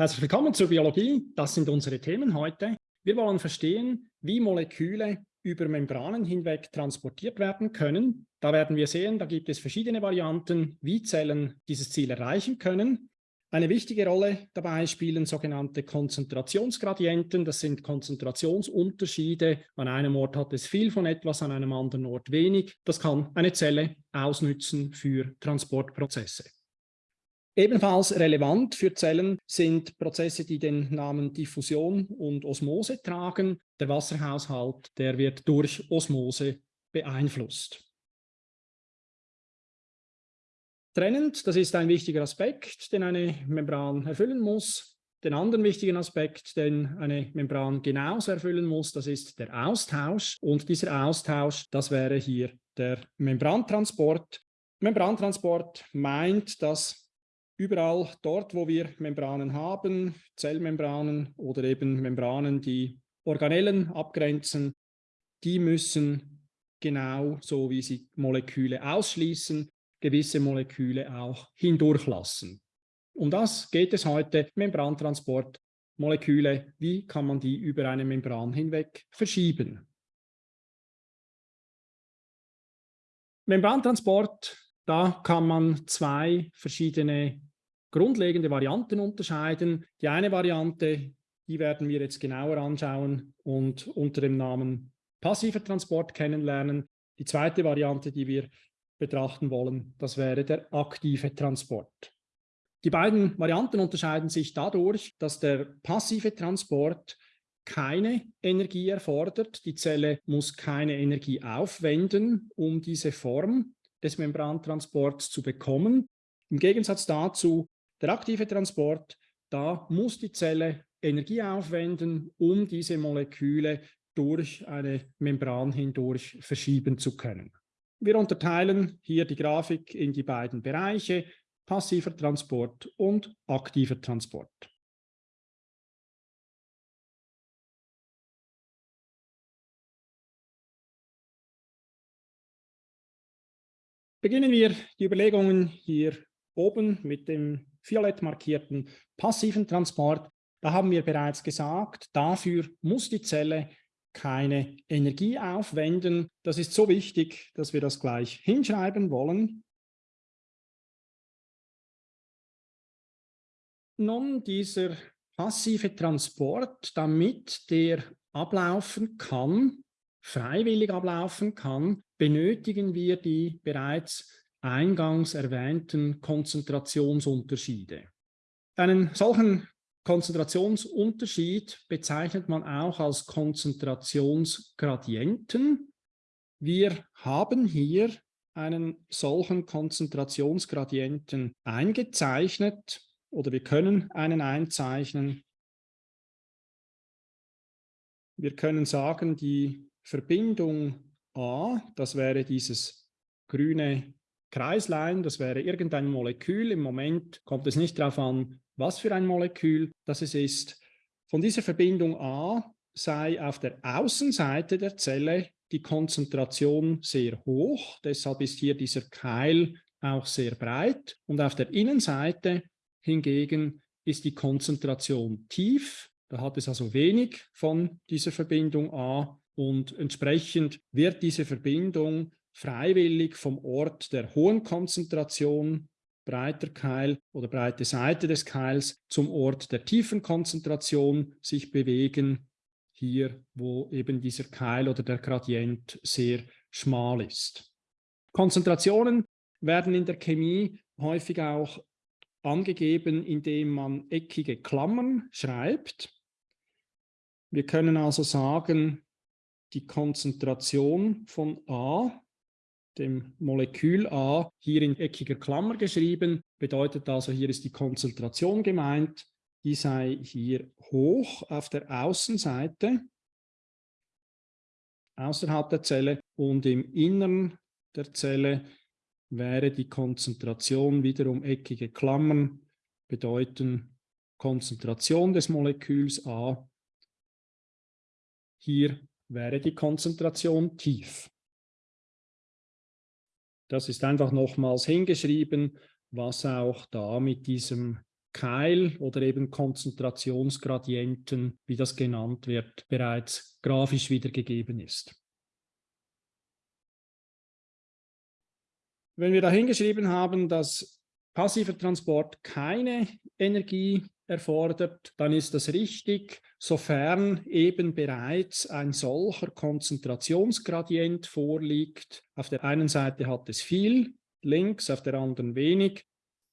Herzlich willkommen zur Biologie. Das sind unsere Themen heute. Wir wollen verstehen, wie Moleküle über Membranen hinweg transportiert werden können. Da werden wir sehen, da gibt es verschiedene Varianten, wie Zellen dieses Ziel erreichen können. Eine wichtige Rolle dabei spielen sogenannte Konzentrationsgradienten. Das sind Konzentrationsunterschiede. An einem Ort hat es viel von etwas, an einem anderen Ort wenig. Das kann eine Zelle ausnützen für Transportprozesse. Ebenfalls relevant für Zellen sind Prozesse, die den Namen Diffusion und Osmose tragen. Der Wasserhaushalt, der wird durch Osmose beeinflusst. Trennend, das ist ein wichtiger Aspekt, den eine Membran erfüllen muss. Den anderen wichtigen Aspekt, den eine Membran genauso erfüllen muss, das ist der Austausch. Und dieser Austausch, das wäre hier der Membrantransport. Membrantransport meint, dass überall dort, wo wir Membranen haben, Zellmembranen oder eben Membranen, die Organellen abgrenzen, die müssen genau so wie sie Moleküle ausschließen, gewisse Moleküle auch hindurchlassen. Um das geht es heute, Membrantransport, Moleküle, wie kann man die über eine Membran hinweg verschieben? Membrantransport, da kann man zwei verschiedene grundlegende Varianten unterscheiden. Die eine Variante, die werden wir jetzt genauer anschauen und unter dem Namen passiver Transport kennenlernen. Die zweite Variante, die wir betrachten wollen, das wäre der aktive Transport. Die beiden Varianten unterscheiden sich dadurch, dass der passive Transport keine Energie erfordert. Die Zelle muss keine Energie aufwenden, um diese Form des Membrantransports zu bekommen. Im Gegensatz dazu der aktive Transport, da muss die Zelle Energie aufwenden, um diese Moleküle durch eine Membran hindurch verschieben zu können. Wir unterteilen hier die Grafik in die beiden Bereiche, passiver Transport und aktiver Transport. Beginnen wir die Überlegungen hier oben mit dem violett markierten passiven Transport, da haben wir bereits gesagt, dafür muss die Zelle keine Energie aufwenden. Das ist so wichtig, dass wir das gleich hinschreiben wollen. Nun, dieser passive Transport, damit der ablaufen kann, freiwillig ablaufen kann, benötigen wir die bereits eingangs erwähnten Konzentrationsunterschiede. Einen solchen Konzentrationsunterschied bezeichnet man auch als Konzentrationsgradienten. Wir haben hier einen solchen Konzentrationsgradienten eingezeichnet oder wir können einen einzeichnen. Wir können sagen, die Verbindung A, das wäre dieses grüne Kreislein, das wäre irgendein Molekül. Im Moment kommt es nicht darauf an, was für ein Molekül das es ist. Von dieser Verbindung A sei auf der Außenseite der Zelle die Konzentration sehr hoch. Deshalb ist hier dieser Keil auch sehr breit. Und auf der Innenseite hingegen ist die Konzentration tief. Da hat es also wenig von dieser Verbindung A und entsprechend wird diese Verbindung freiwillig vom Ort der hohen Konzentration, breiter Keil oder breite Seite des Keils, zum Ort der tiefen Konzentration sich bewegen, hier wo eben dieser Keil oder der Gradient sehr schmal ist. Konzentrationen werden in der Chemie häufig auch angegeben, indem man eckige Klammern schreibt. Wir können also sagen, die Konzentration von A dem Molekül A hier in eckiger Klammer geschrieben. Bedeutet also, hier ist die Konzentration gemeint. Die sei hier hoch auf der Außenseite, außerhalb der Zelle und im Innern der Zelle wäre die Konzentration wiederum eckige Klammern, bedeuten Konzentration des Moleküls A. Hier wäre die Konzentration tief. Das ist einfach nochmals hingeschrieben, was auch da mit diesem Keil oder eben Konzentrationsgradienten, wie das genannt wird, bereits grafisch wiedergegeben ist. Wenn wir da hingeschrieben haben, dass passiver Transport keine Energie erfordert, dann ist das richtig, sofern eben bereits ein solcher Konzentrationsgradient vorliegt. Auf der einen Seite hat es viel, links, auf der anderen wenig.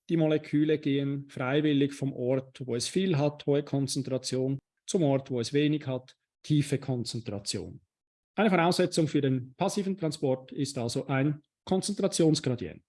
Die Moleküle gehen freiwillig vom Ort, wo es viel hat, hohe Konzentration, zum Ort, wo es wenig hat, tiefe Konzentration. Eine Voraussetzung für den passiven Transport ist also ein Konzentrationsgradient.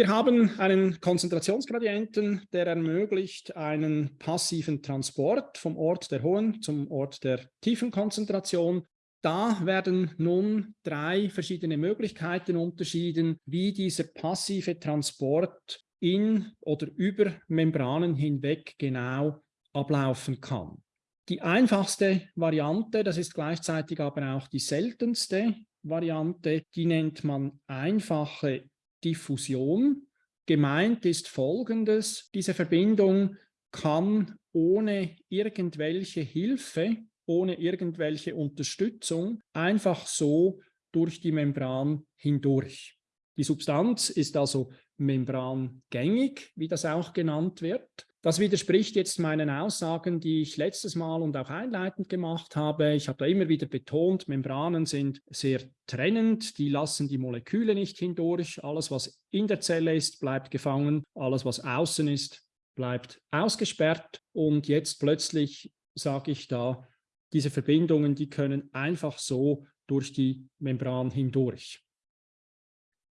Wir haben einen Konzentrationsgradienten, der ermöglicht einen passiven Transport vom Ort der hohen zum Ort der tiefen Konzentration. Da werden nun drei verschiedene Möglichkeiten unterschieden, wie dieser passive Transport in oder über Membranen hinweg genau ablaufen kann. Die einfachste Variante, das ist gleichzeitig aber auch die seltenste Variante, die nennt man einfache Diffusion. Gemeint ist Folgendes, diese Verbindung kann ohne irgendwelche Hilfe, ohne irgendwelche Unterstützung einfach so durch die Membran hindurch. Die Substanz ist also membrangängig, wie das auch genannt wird. Das widerspricht jetzt meinen Aussagen, die ich letztes Mal und auch einleitend gemacht habe. Ich habe da immer wieder betont, Membranen sind sehr trennend, die lassen die Moleküle nicht hindurch. Alles, was in der Zelle ist, bleibt gefangen. Alles, was außen ist, bleibt ausgesperrt. Und jetzt plötzlich sage ich da, diese Verbindungen, die können einfach so durch die Membran hindurch.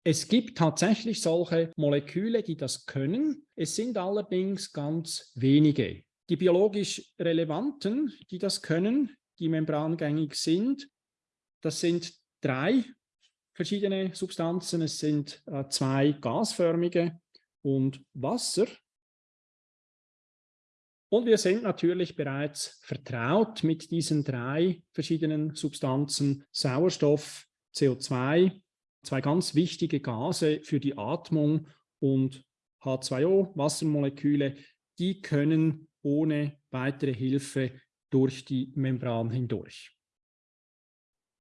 Es gibt tatsächlich solche Moleküle, die das können. Es sind allerdings ganz wenige. Die biologisch relevanten, die das können, die membrangängig sind, das sind drei verschiedene Substanzen. Es sind äh, zwei gasförmige und Wasser. Und wir sind natürlich bereits vertraut mit diesen drei verschiedenen Substanzen, Sauerstoff, CO2 zwei ganz wichtige Gase für die Atmung und H2O, Wassermoleküle, die können ohne weitere Hilfe durch die Membran hindurch.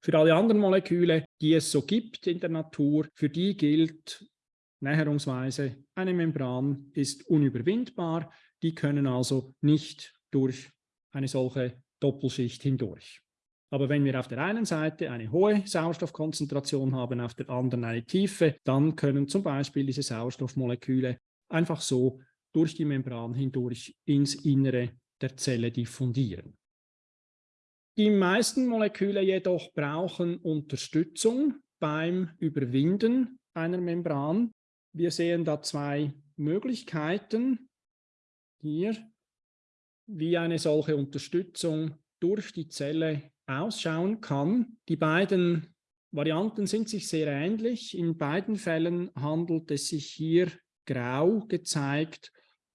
Für alle anderen Moleküle, die es so gibt in der Natur, für die gilt näherungsweise, eine Membran ist unüberwindbar, die können also nicht durch eine solche Doppelschicht hindurch. Aber wenn wir auf der einen Seite eine hohe Sauerstoffkonzentration haben, auf der anderen eine tiefe, dann können zum Beispiel diese Sauerstoffmoleküle einfach so durch die Membran hindurch ins Innere der Zelle diffundieren. Die meisten Moleküle jedoch brauchen Unterstützung beim Überwinden einer Membran. Wir sehen da zwei Möglichkeiten hier, wie eine solche Unterstützung durch die Zelle ausschauen kann. Die beiden Varianten sind sich sehr ähnlich. In beiden Fällen handelt es sich hier grau gezeigt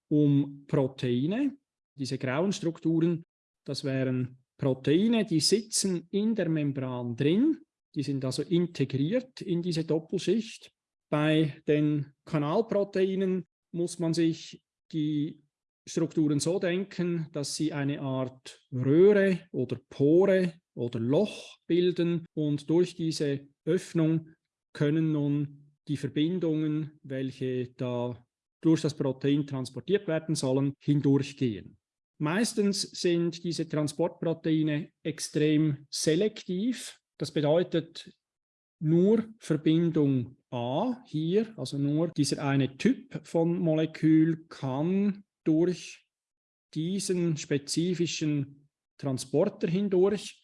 um Proteine. Diese grauen Strukturen, das wären Proteine, die sitzen in der Membran drin. Die sind also integriert in diese Doppelschicht. Bei den Kanalproteinen muss man sich die Strukturen so denken, dass sie eine Art Röhre oder Pore oder Loch bilden und durch diese Öffnung können nun die Verbindungen, welche da durch das Protein transportiert werden sollen, hindurchgehen. Meistens sind diese Transportproteine extrem selektiv. Das bedeutet, nur Verbindung A hier, also nur dieser eine Typ von Molekül kann durch diesen spezifischen Transporter hindurch.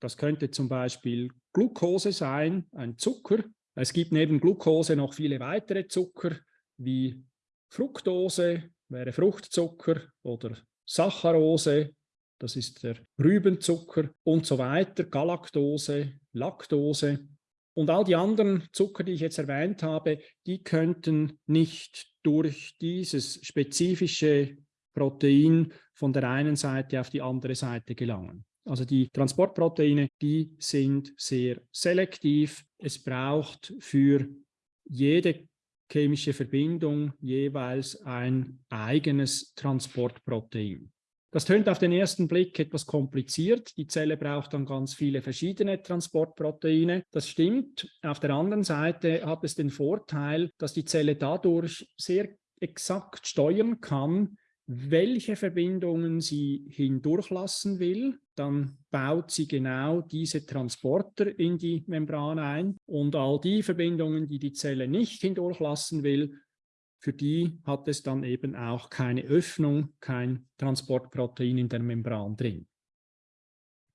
Das könnte zum Beispiel Glucose sein, ein Zucker. Es gibt neben Glucose noch viele weitere Zucker, wie Fructose, wäre Fruchtzucker oder Saccharose, das ist der Rübenzucker und so weiter, Galaktose, Laktose. Und all die anderen Zucker, die ich jetzt erwähnt habe, die könnten nicht durch dieses spezifische Protein von der einen Seite auf die andere Seite gelangen. Also die Transportproteine, die sind sehr selektiv. Es braucht für jede chemische Verbindung jeweils ein eigenes Transportprotein. Das tönt auf den ersten Blick etwas kompliziert. Die Zelle braucht dann ganz viele verschiedene Transportproteine. Das stimmt. Auf der anderen Seite hat es den Vorteil, dass die Zelle dadurch sehr exakt steuern kann, welche Verbindungen sie hindurchlassen will. Dann baut sie genau diese Transporter in die Membran ein. Und all die Verbindungen, die die Zelle nicht hindurchlassen will, für die hat es dann eben auch keine Öffnung, kein Transportprotein in der Membran drin.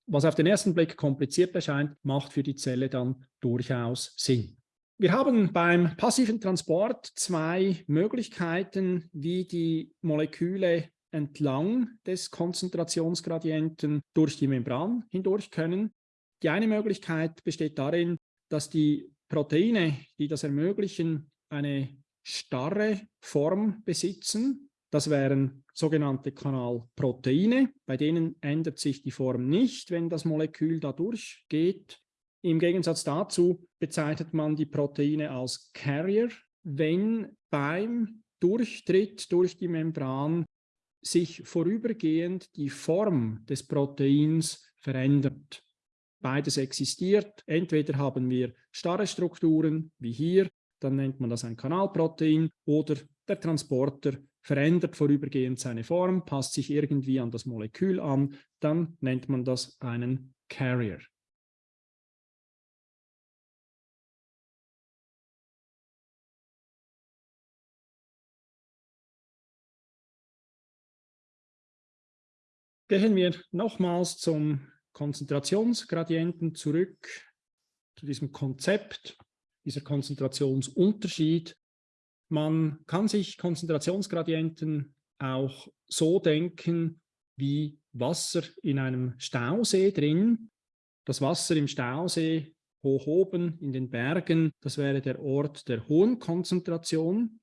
Was auf den ersten Blick kompliziert erscheint, macht für die Zelle dann durchaus Sinn. Wir haben beim passiven Transport zwei Möglichkeiten, wie die Moleküle entlang des Konzentrationsgradienten durch die Membran hindurch können. Die eine Möglichkeit besteht darin, dass die Proteine, die das ermöglichen, eine starre Form besitzen. Das wären sogenannte Kanalproteine. Bei denen ändert sich die Form nicht, wenn das Molekül da durchgeht. Im Gegensatz dazu bezeichnet man die Proteine als Carrier, wenn beim Durchtritt durch die Membran sich vorübergehend die Form des Proteins verändert. Beides existiert. Entweder haben wir starre Strukturen, wie hier, dann nennt man das ein Kanalprotein oder der Transporter verändert vorübergehend seine Form, passt sich irgendwie an das Molekül an, dann nennt man das einen Carrier. Gehen wir nochmals zum Konzentrationsgradienten zurück, zu diesem Konzept dieser Konzentrationsunterschied. Man kann sich Konzentrationsgradienten auch so denken wie Wasser in einem Stausee drin. Das Wasser im Stausee hoch oben in den Bergen, das wäre der Ort der hohen Konzentration.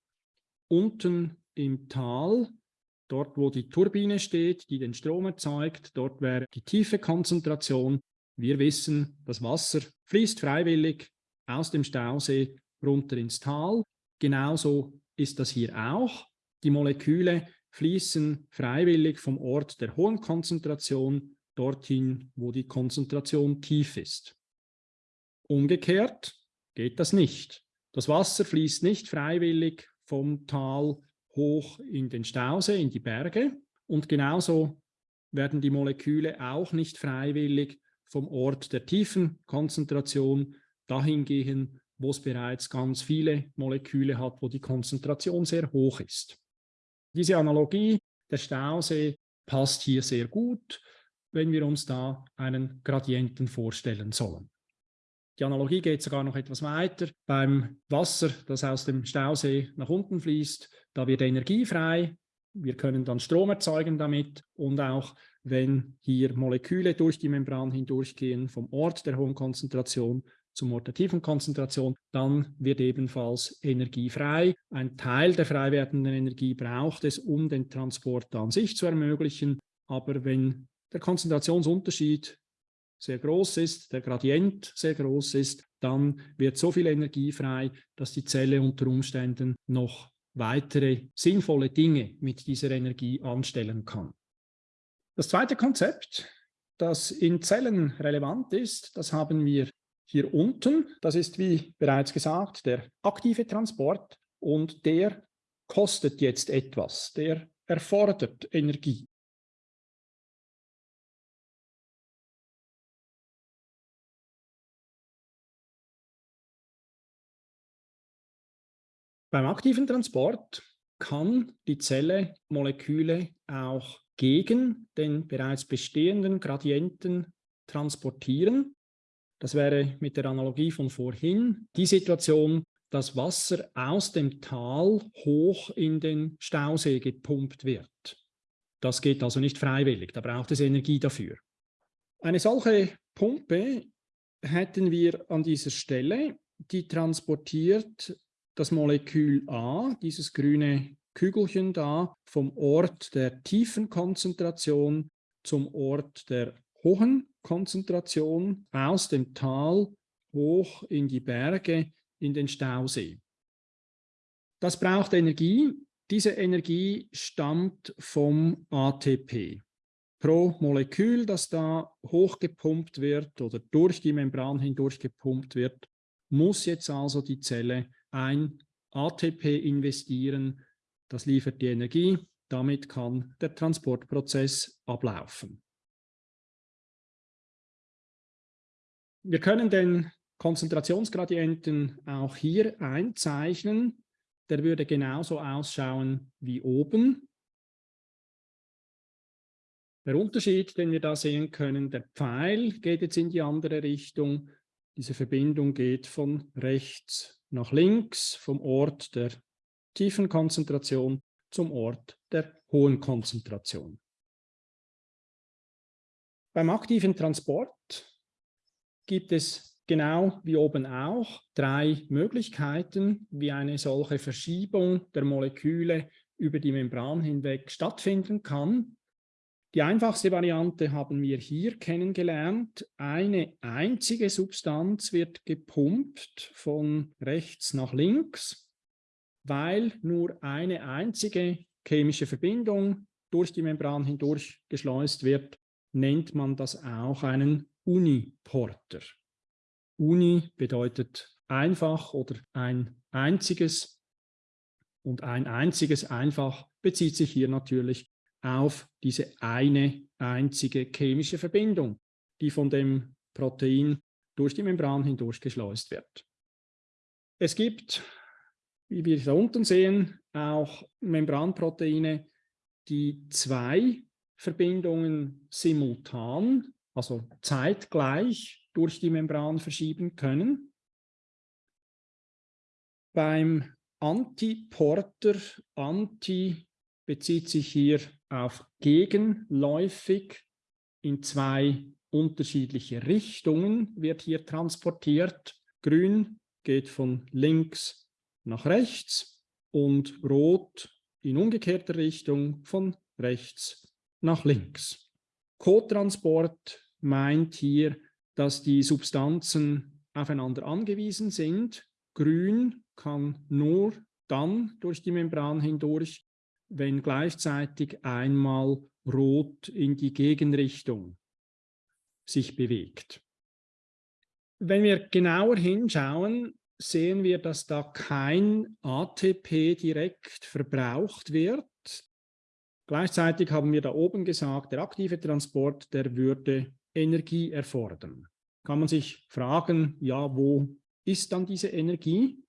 Unten im Tal, dort wo die Turbine steht, die den Strom erzeugt, dort wäre die tiefe Konzentration. Wir wissen, das Wasser fließt freiwillig aus dem Stausee runter ins Tal. Genauso ist das hier auch. Die Moleküle fließen freiwillig vom Ort der hohen Konzentration dorthin, wo die Konzentration tief ist. Umgekehrt geht das nicht. Das Wasser fließt nicht freiwillig vom Tal hoch in den Stausee, in die Berge. Und genauso werden die Moleküle auch nicht freiwillig vom Ort der tiefen Konzentration dahin gehen, wo es bereits ganz viele Moleküle hat, wo die Konzentration sehr hoch ist. Diese Analogie der Stausee passt hier sehr gut, wenn wir uns da einen Gradienten vorstellen sollen. Die Analogie geht sogar noch etwas weiter. Beim Wasser, das aus dem Stausee nach unten fließt, da wird Energie frei. Wir können dann Strom erzeugen damit und auch wenn hier Moleküle durch die Membran hindurchgehen vom Ort der hohen Konzentration, zum Ort der tiefen Konzentration, dann wird ebenfalls Energie frei. Ein Teil der frei werdenden Energie braucht es, um den Transport an sich zu ermöglichen. Aber wenn der Konzentrationsunterschied sehr groß ist, der Gradient sehr groß ist, dann wird so viel Energie frei, dass die Zelle unter Umständen noch weitere sinnvolle Dinge mit dieser Energie anstellen kann. Das zweite Konzept, das in Zellen relevant ist, das haben wir hier unten, das ist wie bereits gesagt der aktive Transport und der kostet jetzt etwas, der erfordert Energie. Beim aktiven Transport kann die Zelle Moleküle auch gegen den bereits bestehenden Gradienten transportieren. Das wäre mit der Analogie von vorhin die Situation, dass Wasser aus dem Tal hoch in den Stausee gepumpt wird. Das geht also nicht freiwillig, da braucht es Energie dafür. Eine solche Pumpe hätten wir an dieser Stelle, die transportiert das Molekül A, dieses grüne Kügelchen da, vom Ort der tiefen Konzentration zum Ort der hohen Konzentration aus dem Tal hoch in die Berge, in den Stausee. Das braucht Energie. Diese Energie stammt vom ATP. Pro Molekül, das da hochgepumpt wird oder durch die Membran hindurch gepumpt wird, muss jetzt also die Zelle ein ATP investieren. Das liefert die Energie. Damit kann der Transportprozess ablaufen. Wir können den Konzentrationsgradienten auch hier einzeichnen. Der würde genauso ausschauen wie oben. Der Unterschied, den wir da sehen können, der Pfeil geht jetzt in die andere Richtung. Diese Verbindung geht von rechts nach links, vom Ort der tiefen Konzentration zum Ort der hohen Konzentration. Beim aktiven Transport gibt es genau wie oben auch drei Möglichkeiten, wie eine solche Verschiebung der Moleküle über die Membran hinweg stattfinden kann. Die einfachste Variante haben wir hier kennengelernt. Eine einzige Substanz wird gepumpt von rechts nach links, weil nur eine einzige chemische Verbindung durch die Membran hindurch geschleust wird, nennt man das auch einen Uniporter. Uni bedeutet einfach oder ein einziges und ein einziges einfach bezieht sich hier natürlich auf diese eine einzige chemische Verbindung, die von dem Protein durch die Membran hindurch geschleust wird. Es gibt, wie wir da unten sehen, auch Membranproteine, die zwei Verbindungen simultan, also zeitgleich durch die Membran verschieben können. Beim Antiporter, Anti bezieht sich hier auf gegenläufig in zwei unterschiedliche Richtungen wird hier transportiert. Grün geht von links nach rechts und rot in umgekehrter Richtung von rechts nach links. Co-Transport meint hier, dass die Substanzen aufeinander angewiesen sind. Grün kann nur dann durch die Membran hindurch, wenn gleichzeitig einmal Rot in die Gegenrichtung sich bewegt. Wenn wir genauer hinschauen, sehen wir, dass da kein ATP direkt verbraucht wird. Gleichzeitig haben wir da oben gesagt, der aktive Transport, der würde Energie erfordern. Kann man sich fragen, ja, wo ist dann diese Energie?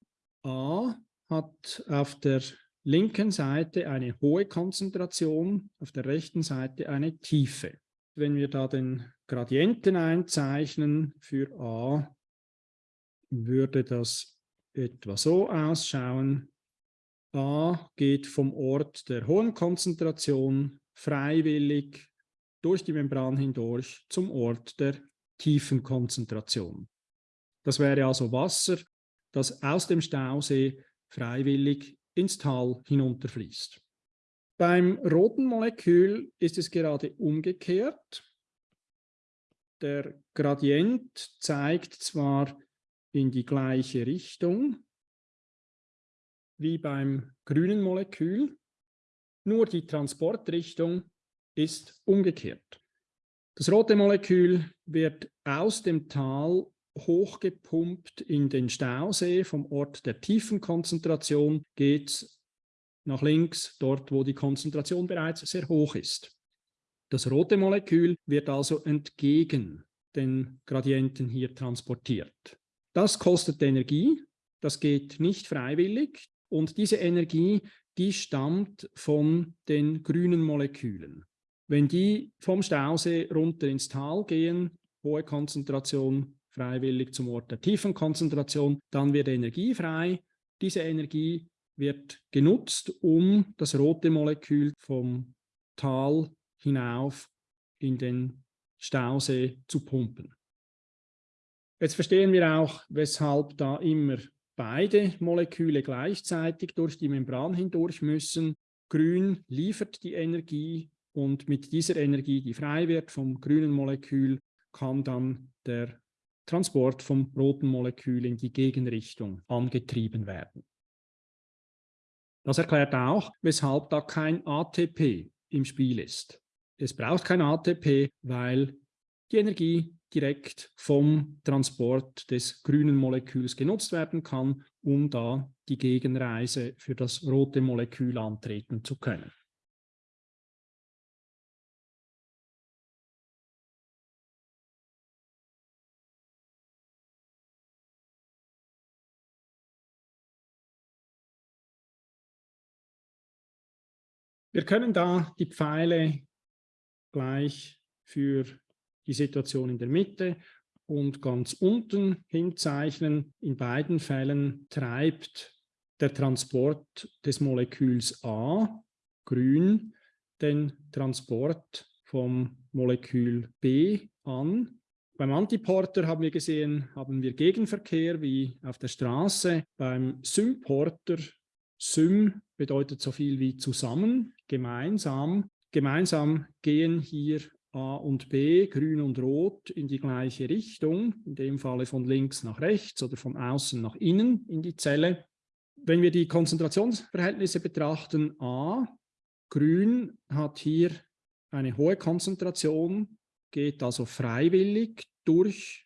A hat auf der linken Seite eine hohe Konzentration, auf der rechten Seite eine tiefe. Wenn wir da den Gradienten einzeichnen für A, würde das etwa so ausschauen. A geht vom Ort der hohen Konzentration freiwillig durch die Membran hindurch zum Ort der tiefen Konzentration. Das wäre also Wasser, das aus dem Stausee freiwillig ins Tal hinunterfließt. Beim roten Molekül ist es gerade umgekehrt. Der Gradient zeigt zwar in die gleiche Richtung wie beim grünen Molekül, nur die Transportrichtung ist umgekehrt. Das rote Molekül wird aus dem Tal hochgepumpt in den Stausee. Vom Ort der tiefen Konzentration geht es nach links, dort wo die Konzentration bereits sehr hoch ist. Das rote Molekül wird also entgegen den Gradienten hier transportiert. Das kostet Energie, das geht nicht freiwillig und diese Energie, die stammt von den grünen Molekülen. Wenn die vom Stausee runter ins Tal gehen, hohe Konzentration freiwillig zum Ort der tiefen Konzentration, dann wird Energie frei. Diese Energie wird genutzt, um das rote Molekül vom Tal hinauf in den Stausee zu pumpen. Jetzt verstehen wir auch, weshalb da immer beide Moleküle gleichzeitig durch die Membran hindurch müssen. Grün liefert die Energie, und mit dieser Energie, die frei wird vom grünen Molekül, kann dann der Transport vom roten Molekül in die Gegenrichtung angetrieben werden. Das erklärt auch, weshalb da kein ATP im Spiel ist. Es braucht kein ATP, weil die Energie direkt vom Transport des grünen Moleküls genutzt werden kann, um da die Gegenreise für das rote Molekül antreten zu können. Wir können da die Pfeile gleich für die Situation in der Mitte und ganz unten hinzeichnen. In beiden Fällen treibt der Transport des Moleküls A, grün, den Transport vom Molekül B an. Beim Antiporter haben wir gesehen, haben wir Gegenverkehr wie auf der Straße. Beim Symporter, Sym bedeutet so viel wie zusammen, gemeinsam. Gemeinsam gehen hier A und B, grün und rot, in die gleiche Richtung, in dem Falle von links nach rechts oder von außen nach innen in die Zelle. Wenn wir die Konzentrationsverhältnisse betrachten, A, grün hat hier eine hohe Konzentration, geht also freiwillig durch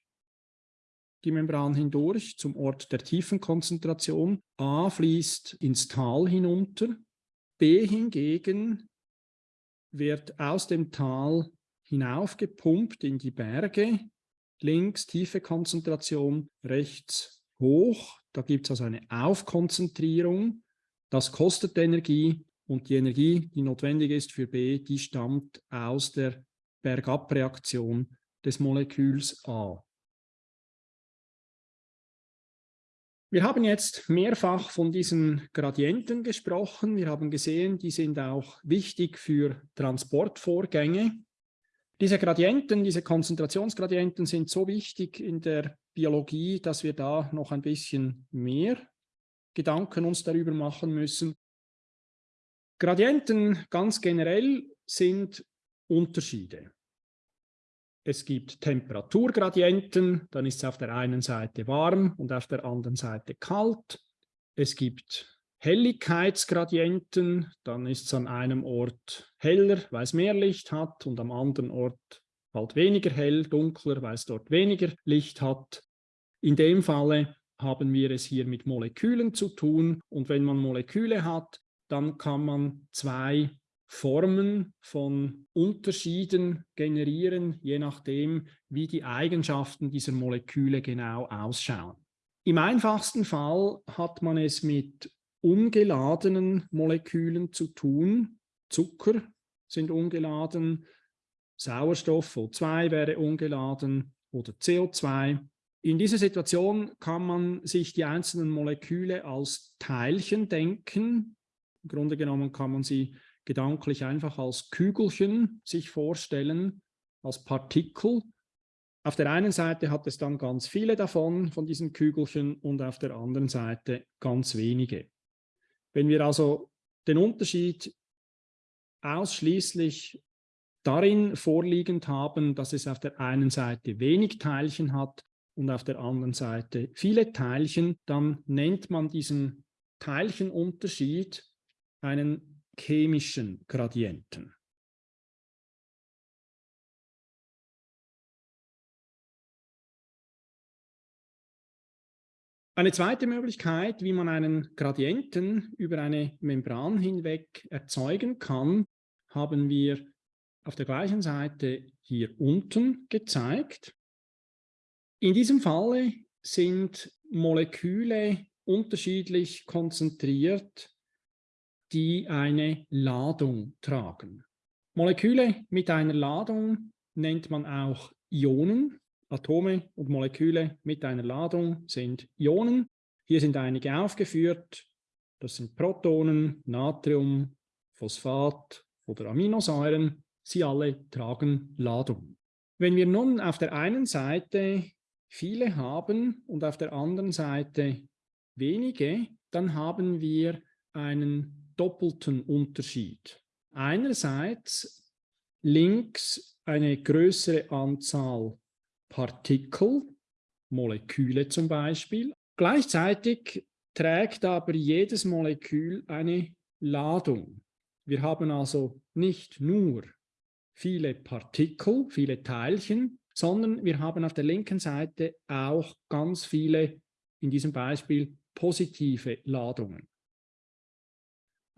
die Membran hindurch zum Ort der tiefen Konzentration. A fließt ins Tal hinunter, B hingegen wird aus dem Tal hinaufgepumpt in die Berge, links tiefe Konzentration, rechts hoch. Da gibt es also eine Aufkonzentrierung. Das kostet Energie und die Energie, die notwendig ist für B, die stammt aus der Bergapreaktion des Moleküls A. Wir haben jetzt mehrfach von diesen Gradienten gesprochen. Wir haben gesehen, die sind auch wichtig für Transportvorgänge. Diese Gradienten, diese Konzentrationsgradienten sind so wichtig in der Biologie, dass wir da noch ein bisschen mehr Gedanken uns darüber machen müssen. Gradienten ganz generell sind Unterschiede. Es gibt Temperaturgradienten, dann ist es auf der einen Seite warm und auf der anderen Seite kalt. Es gibt Helligkeitsgradienten, dann ist es an einem Ort heller, weil es mehr Licht hat und am anderen Ort bald weniger hell, dunkler, weil es dort weniger Licht hat. In dem Falle haben wir es hier mit Molekülen zu tun und wenn man Moleküle hat, dann kann man zwei Formen von Unterschieden generieren, je nachdem, wie die Eigenschaften dieser Moleküle genau ausschauen. Im einfachsten Fall hat man es mit ungeladenen Molekülen zu tun. Zucker sind ungeladen, Sauerstoff O2 wäre ungeladen oder CO2. In dieser Situation kann man sich die einzelnen Moleküle als Teilchen denken. Im Grunde genommen kann man sie gedanklich einfach als Kügelchen sich vorstellen, als Partikel. Auf der einen Seite hat es dann ganz viele davon, von diesen Kügelchen, und auf der anderen Seite ganz wenige. Wenn wir also den Unterschied ausschließlich darin vorliegend haben, dass es auf der einen Seite wenig Teilchen hat und auf der anderen Seite viele Teilchen, dann nennt man diesen Teilchenunterschied einen chemischen Gradienten. Eine zweite Möglichkeit, wie man einen Gradienten über eine Membran hinweg erzeugen kann, haben wir auf der gleichen Seite hier unten gezeigt. In diesem Falle sind Moleküle unterschiedlich konzentriert, die eine Ladung tragen. Moleküle mit einer Ladung nennt man auch Ionen Atome und Moleküle mit einer Ladung sind Ionen. Hier sind einige aufgeführt. Das sind Protonen, Natrium, Phosphat oder Aminosäuren. Sie alle tragen Ladung. Wenn wir nun auf der einen Seite viele haben und auf der anderen Seite wenige, dann haben wir einen doppelten Unterschied. Einerseits links eine größere Anzahl Partikel, Moleküle zum Beispiel. Gleichzeitig trägt aber jedes Molekül eine Ladung. Wir haben also nicht nur viele Partikel, viele Teilchen, sondern wir haben auf der linken Seite auch ganz viele, in diesem Beispiel, positive Ladungen.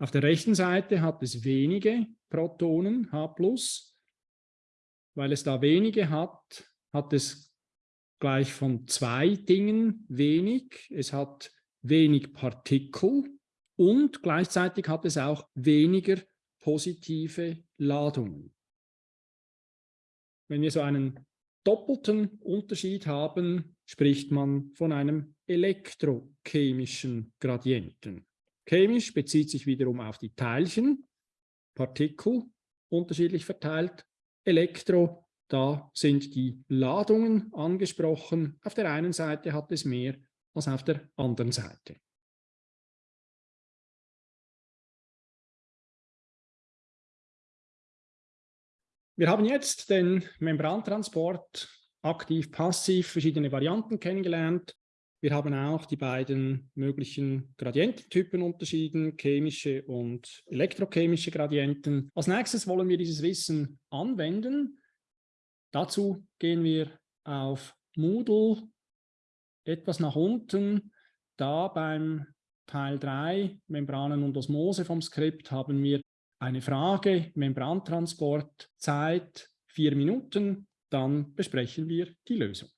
Auf der rechten Seite hat es wenige Protonen, H+, weil es da wenige hat, hat es gleich von zwei Dingen wenig. Es hat wenig Partikel und gleichzeitig hat es auch weniger positive Ladungen. Wenn wir so einen doppelten Unterschied haben, spricht man von einem elektrochemischen Gradienten. Chemisch bezieht sich wiederum auf die Teilchen, Partikel unterschiedlich verteilt. Elektro, da sind die Ladungen angesprochen. Auf der einen Seite hat es mehr als auf der anderen Seite. Wir haben jetzt den Membrantransport aktiv-passiv verschiedene Varianten kennengelernt. Wir haben auch die beiden möglichen Gradiententypen unterschieden, chemische und elektrochemische Gradienten. Als nächstes wollen wir dieses Wissen anwenden. Dazu gehen wir auf Moodle etwas nach unten. Da beim Teil 3, Membranen und Osmose vom Skript, haben wir eine Frage, Membrantransport, Zeit, vier Minuten, dann besprechen wir die Lösung.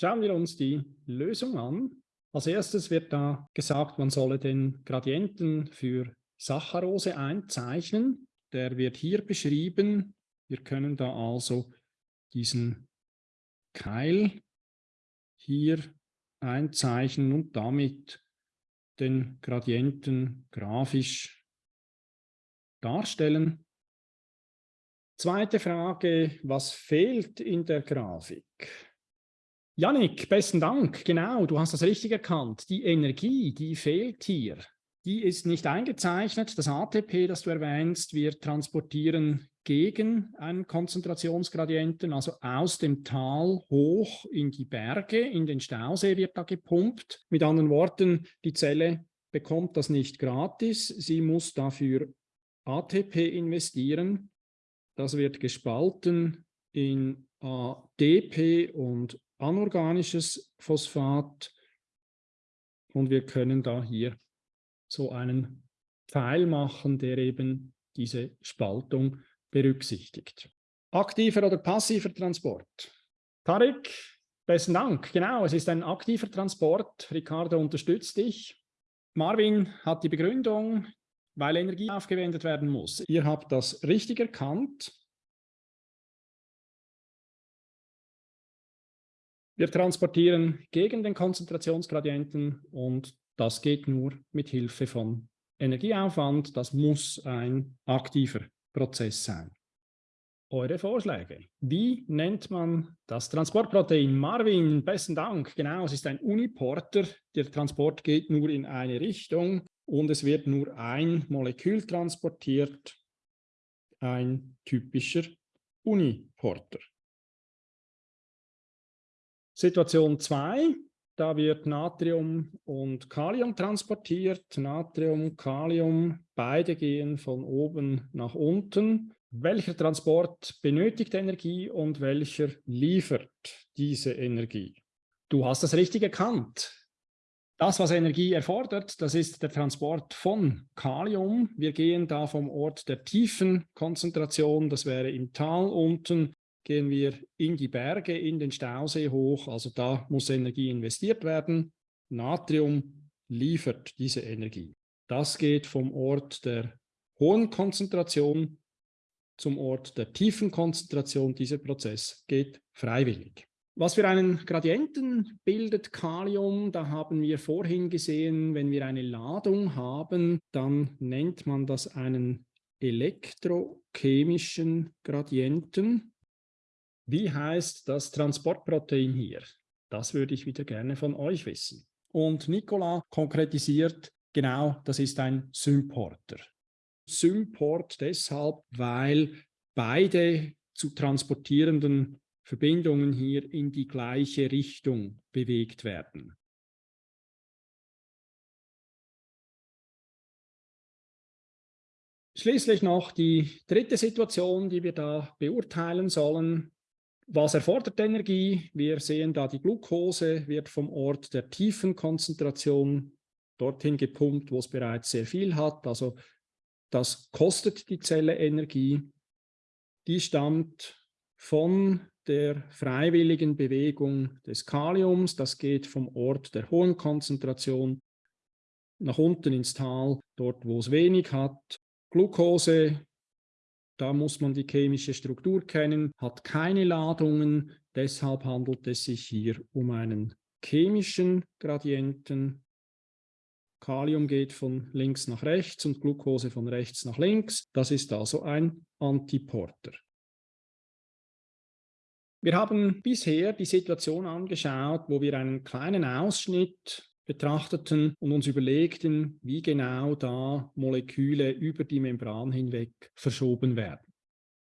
Schauen wir uns die Lösung an. Als erstes wird da gesagt, man solle den Gradienten für Saccharose einzeichnen. Der wird hier beschrieben. Wir können da also diesen Keil hier einzeichnen und damit den Gradienten grafisch darstellen. Zweite Frage, was fehlt in der Grafik? Janik, besten Dank. Genau, du hast das richtig erkannt. Die Energie, die fehlt hier. Die ist nicht eingezeichnet. Das ATP, das du erwähnst, wir transportieren gegen einen Konzentrationsgradienten, also aus dem Tal hoch in die Berge, in den Stausee wird da gepumpt. Mit anderen Worten, die Zelle bekommt das nicht gratis, sie muss dafür ATP investieren. Das wird gespalten in ADP und anorganisches Phosphat und wir können da hier so einen Pfeil machen, der eben diese Spaltung berücksichtigt. Aktiver oder passiver Transport? Tarek, besten Dank. Genau, es ist ein aktiver Transport. Ricardo unterstützt dich. Marvin hat die Begründung, weil Energie aufgewendet werden muss. Ihr habt das richtig erkannt. Wir transportieren gegen den Konzentrationsgradienten und das geht nur mit Hilfe von Energieaufwand. Das muss ein aktiver Prozess sein. Eure Vorschläge. Wie nennt man das Transportprotein? Marvin, besten Dank. Genau, es ist ein Uniporter. Der Transport geht nur in eine Richtung und es wird nur ein Molekül transportiert. Ein typischer Uniporter. Situation 2. Da wird Natrium und Kalium transportiert. Natrium, Kalium, beide gehen von oben nach unten. Welcher Transport benötigt Energie und welcher liefert diese Energie? Du hast das richtig erkannt. Das, was Energie erfordert, das ist der Transport von Kalium. Wir gehen da vom Ort der tiefen Konzentration, das wäre im Tal unten, gehen wir in die Berge, in den Stausee hoch. Also da muss Energie investiert werden. Natrium liefert diese Energie. Das geht vom Ort der hohen Konzentration zum Ort der tiefen Konzentration. Dieser Prozess geht freiwillig. Was für einen Gradienten bildet Kalium? Da haben wir vorhin gesehen, wenn wir eine Ladung haben, dann nennt man das einen elektrochemischen Gradienten. Wie heißt das Transportprotein hier? Das würde ich wieder gerne von euch wissen. Und Nicola konkretisiert, genau, das ist ein Symporter. Symport deshalb, weil beide zu transportierenden Verbindungen hier in die gleiche Richtung bewegt werden. Schließlich noch die dritte Situation, die wir da beurteilen sollen. Was erfordert Energie? Wir sehen da, die Glucose wird vom Ort der tiefen Konzentration dorthin gepumpt, wo es bereits sehr viel hat. Also das kostet die Zelle Energie. Die stammt von der freiwilligen Bewegung des Kaliums. Das geht vom Ort der hohen Konzentration nach unten ins Tal, dort wo es wenig hat. Glucose, da muss man die chemische Struktur kennen, hat keine Ladungen. Deshalb handelt es sich hier um einen chemischen Gradienten. Kalium geht von links nach rechts und Glucose von rechts nach links. Das ist also ein Antiporter. Wir haben bisher die Situation angeschaut, wo wir einen kleinen Ausschnitt betrachteten und uns überlegten, wie genau da Moleküle über die Membran hinweg verschoben werden.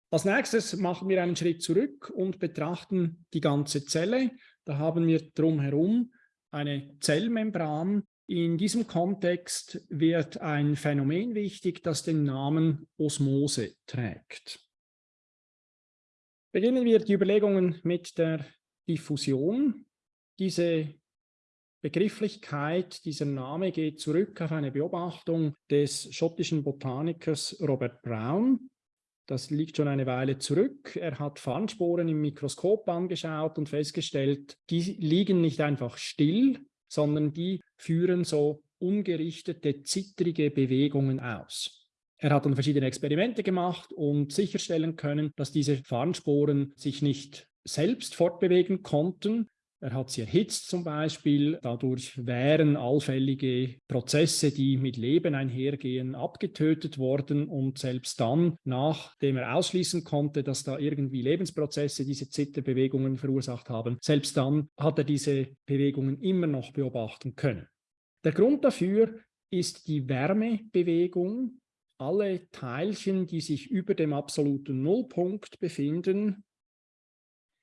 Als nächstes machen wir einen Schritt zurück und betrachten die ganze Zelle. Da haben wir drumherum eine Zellmembran. In diesem Kontext wird ein Phänomen wichtig, das den Namen Osmose trägt. Beginnen wir die Überlegungen mit der Diffusion. Diese Begrifflichkeit, dieser Name geht zurück auf eine Beobachtung des schottischen Botanikers Robert Brown. Das liegt schon eine Weile zurück. Er hat Farnsporen im Mikroskop angeschaut und festgestellt, die liegen nicht einfach still, sondern die führen so ungerichtete, zittrige Bewegungen aus. Er hat dann verschiedene Experimente gemacht und sicherstellen können, dass diese Farnsporen sich nicht selbst fortbewegen konnten, er hat sie erhitzt zum Beispiel. Dadurch wären allfällige Prozesse, die mit Leben einhergehen, abgetötet worden. Und selbst dann, nachdem er ausschließen konnte, dass da irgendwie Lebensprozesse diese Zitterbewegungen verursacht haben, selbst dann hat er diese Bewegungen immer noch beobachten können. Der Grund dafür ist die Wärmebewegung. Alle Teilchen, die sich über dem absoluten Nullpunkt befinden,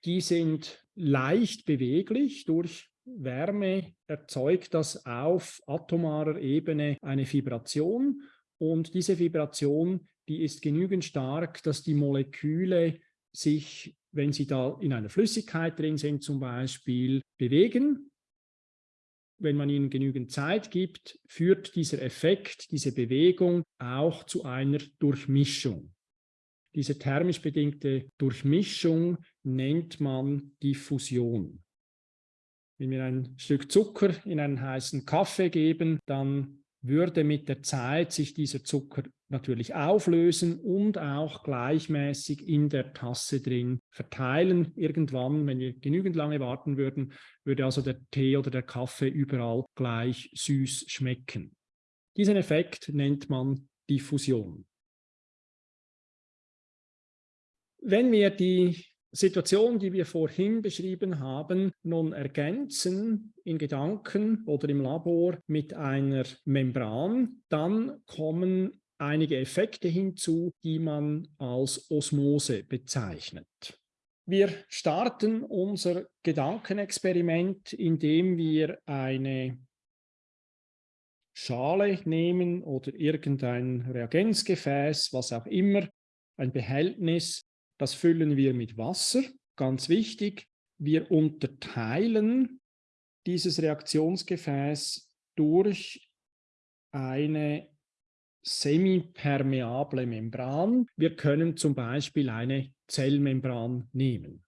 die sind leicht beweglich. Durch Wärme erzeugt das auf atomarer Ebene eine Vibration und diese Vibration, die ist genügend stark, dass die Moleküle sich, wenn sie da in einer Flüssigkeit drin sind zum Beispiel, bewegen. Wenn man ihnen genügend Zeit gibt, führt dieser Effekt, diese Bewegung auch zu einer Durchmischung. Diese thermisch bedingte Durchmischung nennt man Diffusion. Wenn wir ein Stück Zucker in einen heißen Kaffee geben, dann würde mit der Zeit sich dieser Zucker natürlich auflösen und auch gleichmäßig in der Tasse drin verteilen. Irgendwann, wenn wir genügend lange warten würden, würde also der Tee oder der Kaffee überall gleich süß schmecken. Diesen Effekt nennt man Diffusion. Wenn wir die Situation, die wir vorhin beschrieben haben, nun ergänzen in Gedanken oder im Labor mit einer Membran, dann kommen einige Effekte hinzu, die man als Osmose bezeichnet. Wir starten unser Gedankenexperiment, indem wir eine Schale nehmen oder irgendein Reagenzgefäß, was auch immer, ein Behältnis das füllen wir mit Wasser. Ganz wichtig, wir unterteilen dieses Reaktionsgefäß durch eine semipermeable Membran. Wir können zum Beispiel eine Zellmembran nehmen.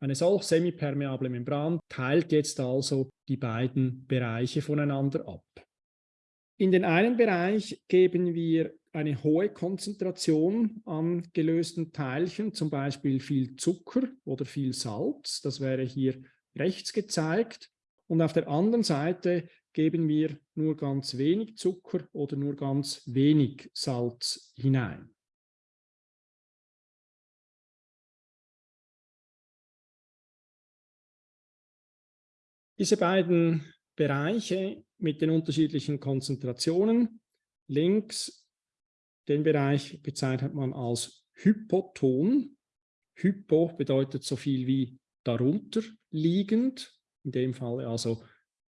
Eine solch semipermeable Membran teilt jetzt also die beiden Bereiche voneinander ab. In den einen Bereich geben wir eine hohe Konzentration an gelösten Teilchen, zum Beispiel viel Zucker oder viel Salz. Das wäre hier rechts gezeigt. Und auf der anderen Seite geben wir nur ganz wenig Zucker oder nur ganz wenig Salz hinein. Diese beiden Bereiche mit den unterschiedlichen Konzentrationen, links Den Bereich bezeichnet man als Hypoton. Hypo bedeutet so viel wie darunter liegend, in dem Fall also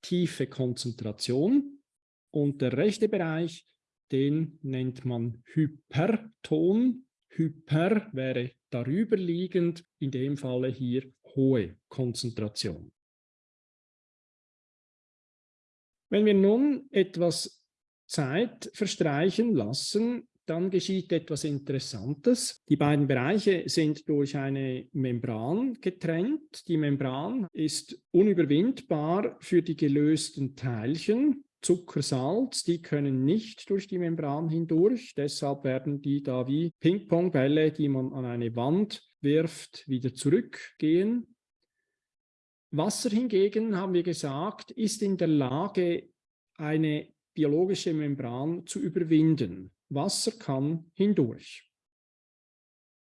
tiefe Konzentration. Und der rechte Bereich, den nennt man Hyperton. Hyper wäre darüber liegend, in dem Falle hier hohe Konzentration. Wenn wir nun etwas Zeit verstreichen lassen, dann geschieht etwas Interessantes. Die beiden Bereiche sind durch eine Membran getrennt. Die Membran ist unüberwindbar für die gelösten Teilchen. Zucker, Salz, die können nicht durch die Membran hindurch. Deshalb werden die da wie Ping-Pong-Bälle, die man an eine Wand wirft, wieder zurückgehen. Wasser hingegen, haben wir gesagt, ist in der Lage, eine biologische Membran zu überwinden. Wasser kann hindurch.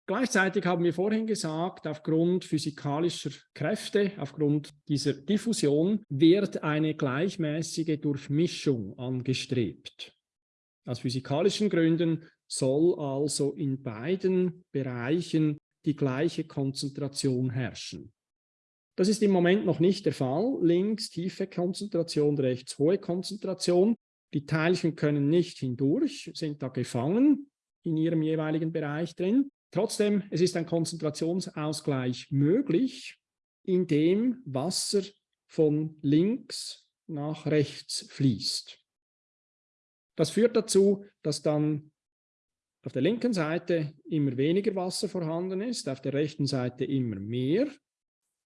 Gleichzeitig haben wir vorhin gesagt, aufgrund physikalischer Kräfte, aufgrund dieser Diffusion, wird eine gleichmäßige Durchmischung angestrebt. Aus physikalischen Gründen soll also in beiden Bereichen die gleiche Konzentration herrschen. Das ist im Moment noch nicht der Fall. Links tiefe Konzentration, rechts hohe Konzentration. Die Teilchen können nicht hindurch, sind da gefangen in ihrem jeweiligen Bereich drin. Trotzdem, es ist ein Konzentrationsausgleich möglich, indem Wasser von links nach rechts fließt. Das führt dazu, dass dann auf der linken Seite immer weniger Wasser vorhanden ist, auf der rechten Seite immer mehr.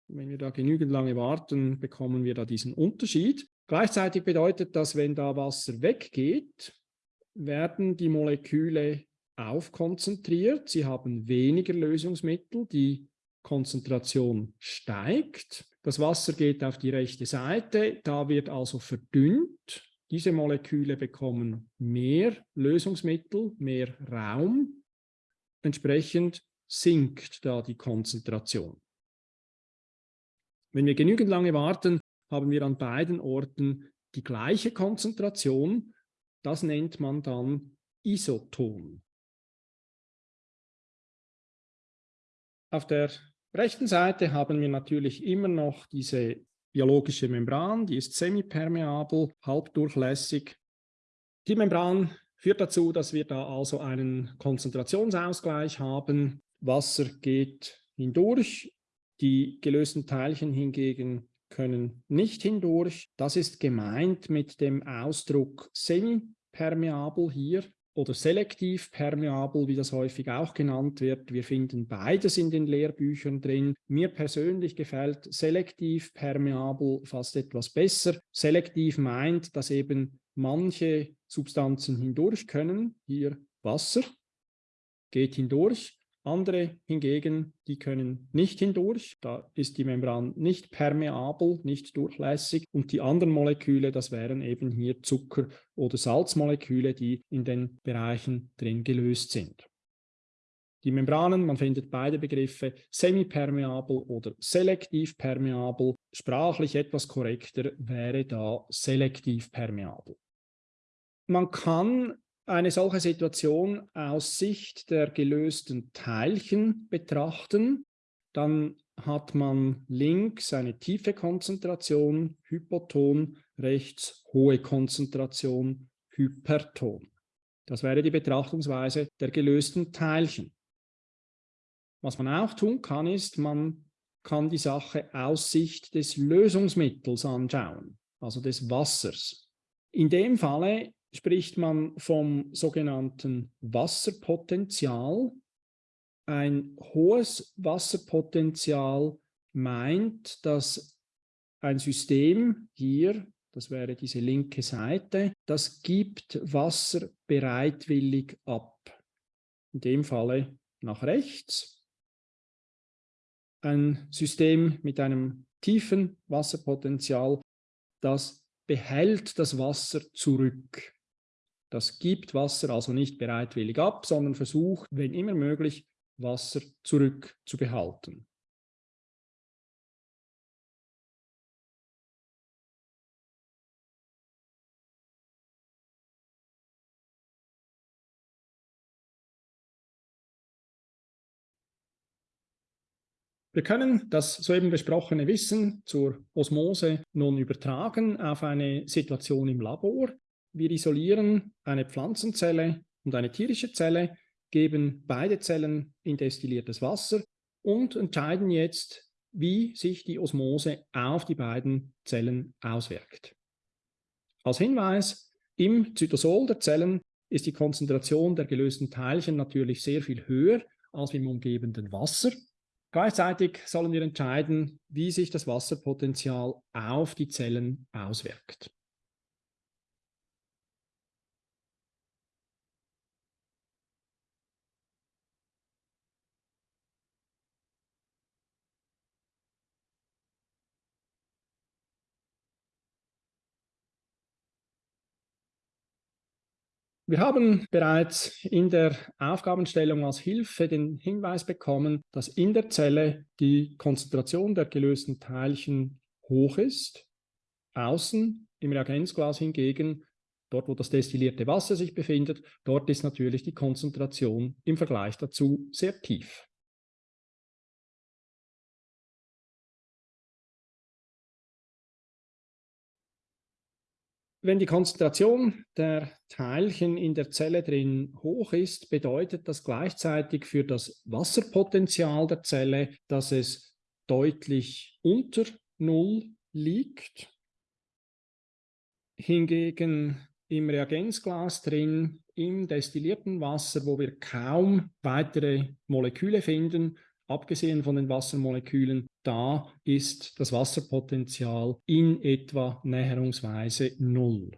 Wenn wir da genügend lange warten, bekommen wir da diesen Unterschied. Gleichzeitig bedeutet das, wenn da Wasser weggeht, werden die Moleküle aufkonzentriert. Sie haben weniger Lösungsmittel, die Konzentration steigt. Das Wasser geht auf die rechte Seite, da wird also verdünnt. Diese Moleküle bekommen mehr Lösungsmittel, mehr Raum. Entsprechend sinkt da die Konzentration. Wenn wir genügend lange warten, haben wir an beiden Orten die gleiche Konzentration. Das nennt man dann Isoton. Auf der rechten Seite haben wir natürlich immer noch diese biologische Membran, die ist semipermeabel, halbdurchlässig. Die Membran führt dazu, dass wir da also einen Konzentrationsausgleich haben. Wasser geht hindurch, die gelösten Teilchen hingegen können nicht hindurch. Das ist gemeint mit dem Ausdruck semipermeabel hier oder selektiv permeabel, wie das häufig auch genannt wird. Wir finden beides in den Lehrbüchern drin. Mir persönlich gefällt selektiv permeabel fast etwas besser. Selektiv meint, dass eben manche Substanzen hindurch können. Hier Wasser geht hindurch. Andere hingegen, die können nicht hindurch, da ist die Membran nicht permeabel, nicht durchlässig und die anderen Moleküle, das wären eben hier Zucker- oder Salzmoleküle, die in den Bereichen drin gelöst sind. Die Membranen, man findet beide Begriffe, semipermeabel oder selektiv permeabel. Sprachlich etwas korrekter wäre da selektiv permeabel. Man kann eine solche Situation aus Sicht der gelösten Teilchen betrachten, dann hat man links eine tiefe Konzentration, Hypoton, rechts hohe Konzentration, Hyperton. Das wäre die Betrachtungsweise der gelösten Teilchen. Was man auch tun kann, ist, man kann die Sache aus Sicht des Lösungsmittels anschauen, also des Wassers. In dem Falle spricht man vom sogenannten Wasserpotenzial. Ein hohes Wasserpotenzial meint, dass ein System hier, das wäre diese linke Seite, das gibt Wasser bereitwillig ab. In dem Falle nach rechts. Ein System mit einem tiefen Wasserpotenzial, das behält das Wasser zurück. Das gibt Wasser also nicht bereitwillig ab, sondern versucht, wenn immer möglich, Wasser zurückzubehalten. Wir können das soeben besprochene Wissen zur Osmose nun übertragen auf eine Situation im Labor. Wir isolieren eine Pflanzenzelle und eine tierische Zelle, geben beide Zellen in destilliertes Wasser und entscheiden jetzt, wie sich die Osmose auf die beiden Zellen auswirkt. Als Hinweis, im Zytosol der Zellen ist die Konzentration der gelösten Teilchen natürlich sehr viel höher als im umgebenden Wasser. Gleichzeitig sollen wir entscheiden, wie sich das Wasserpotenzial auf die Zellen auswirkt. Wir haben bereits in der Aufgabenstellung als Hilfe den Hinweis bekommen, dass in der Zelle die Konzentration der gelösten Teilchen hoch ist. Außen im Reagenzglas hingegen, dort wo das destillierte Wasser sich befindet, dort ist natürlich die Konzentration im Vergleich dazu sehr tief. Wenn die Konzentration der Teilchen in der Zelle drin hoch ist, bedeutet das gleichzeitig für das Wasserpotenzial der Zelle, dass es deutlich unter Null liegt. Hingegen im Reagenzglas drin, im destillierten Wasser, wo wir kaum weitere Moleküle finden, abgesehen von den Wassermolekülen, da ist das Wasserpotenzial in etwa näherungsweise null.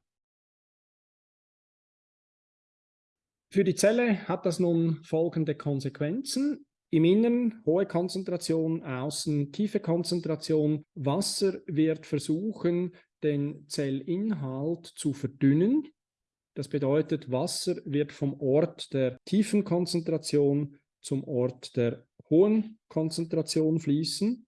Für die Zelle hat das nun folgende Konsequenzen. Im Inneren hohe Konzentration, außen tiefe Konzentration. Wasser wird versuchen, den Zellinhalt zu verdünnen. Das bedeutet, Wasser wird vom Ort der tiefen Konzentration zum Ort der hohen Konzentration fließen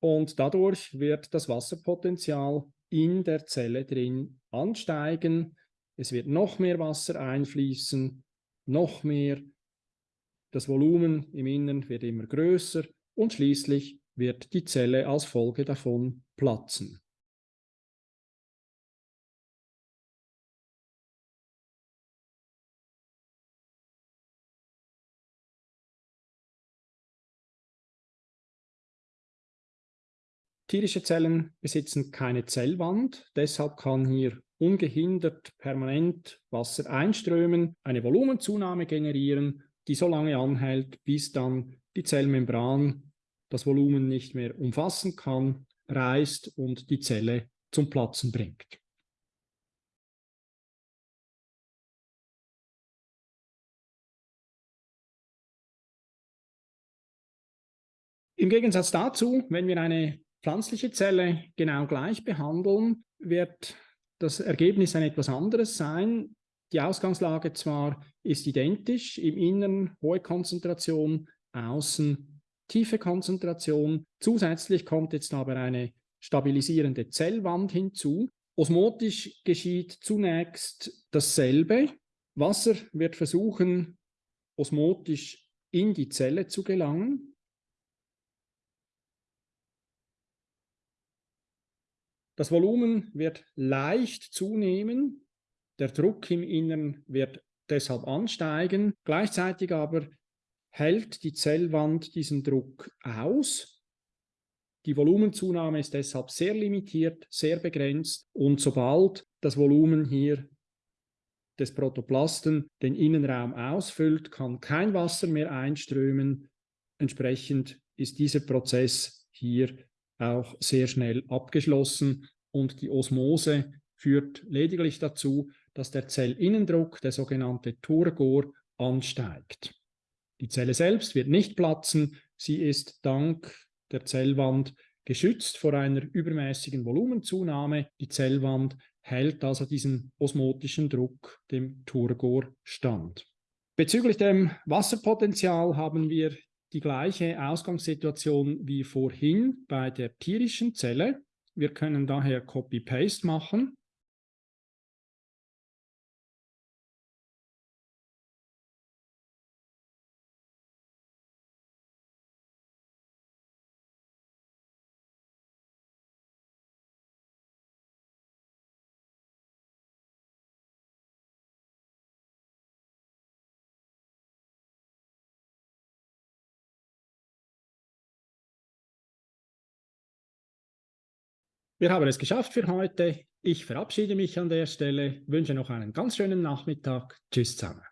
und dadurch wird das Wasserpotenzial in der Zelle drin ansteigen. Es wird noch mehr Wasser einfließen, noch mehr. Das Volumen im Innern wird immer größer und schließlich wird die Zelle als Folge davon platzen. Tierische Zellen besitzen keine Zellwand, deshalb kann hier ungehindert permanent Wasser einströmen, eine Volumenzunahme generieren, die so lange anhält, bis dann die Zellmembran das Volumen nicht mehr umfassen kann, reißt und die Zelle zum Platzen bringt. Im Gegensatz dazu, wenn wir eine pflanzliche Zelle genau gleich behandeln, wird das Ergebnis ein etwas anderes sein. Die Ausgangslage zwar ist identisch, im Inneren hohe Konzentration, außen tiefe Konzentration. Zusätzlich kommt jetzt aber eine stabilisierende Zellwand hinzu. Osmotisch geschieht zunächst dasselbe. Wasser wird versuchen, osmotisch in die Zelle zu gelangen. Das Volumen wird leicht zunehmen, der Druck im Innern wird deshalb ansteigen, gleichzeitig aber hält die Zellwand diesen Druck aus. Die Volumenzunahme ist deshalb sehr limitiert, sehr begrenzt und sobald das Volumen hier des Protoplasten den Innenraum ausfüllt, kann kein Wasser mehr einströmen. Entsprechend ist dieser Prozess hier auch sehr schnell abgeschlossen und die Osmose führt lediglich dazu, dass der Zellinnendruck, der sogenannte Turgor, ansteigt. Die Zelle selbst wird nicht platzen, sie ist dank der Zellwand geschützt vor einer übermäßigen Volumenzunahme. Die Zellwand hält also diesen osmotischen Druck, dem Turgor, stand. Bezüglich dem Wasserpotenzial haben wir die gleiche Ausgangssituation wie vorhin bei der tierischen Zelle. Wir können daher Copy-Paste machen Wir haben es geschafft für heute. Ich verabschiede mich an der Stelle, wünsche noch einen ganz schönen Nachmittag. Tschüss zusammen.